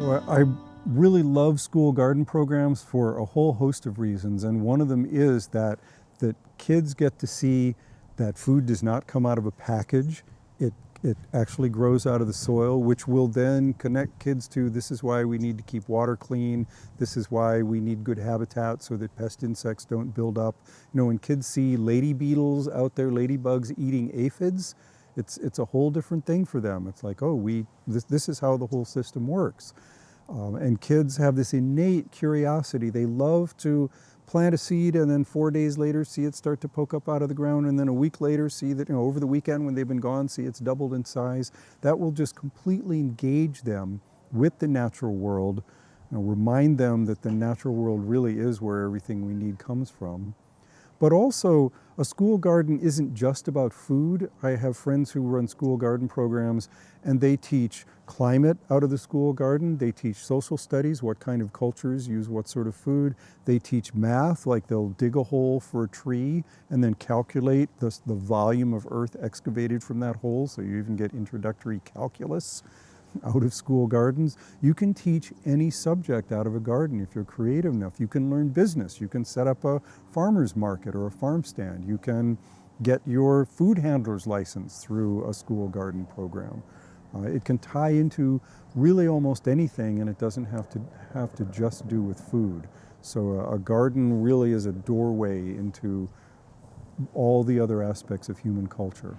I really love school garden programs for a whole host of reasons, and one of them is that that kids get to see that food does not come out of a package. It, it actually grows out of the soil, which will then connect kids to this is why we need to keep water clean. This is why we need good habitat so that pest insects don't build up. You know, when kids see lady beetles out there, ladybugs eating aphids, it's, it's a whole different thing for them. It's like, oh, we, this, this is how the whole system works. Um, and kids have this innate curiosity. They love to plant a seed and then four days later see it start to poke up out of the ground and then a week later see that, you know, over the weekend when they've been gone, see it's doubled in size. That will just completely engage them with the natural world, know, remind them that the natural world really is where everything we need comes from. But also, a school garden isn't just about food. I have friends who run school garden programs and they teach climate out of the school garden. They teach social studies, what kind of cultures use what sort of food. They teach math, like they'll dig a hole for a tree and then calculate the, the volume of earth excavated from that hole. So you even get introductory calculus out of school gardens. You can teach any subject out of a garden if you're creative enough. You can learn business. You can set up a farmer's market or a farm stand. You can get your food handler's license through a school garden program. Uh, it can tie into really almost anything and it doesn't have to have to just do with food. So a, a garden really is a doorway into all the other aspects of human culture.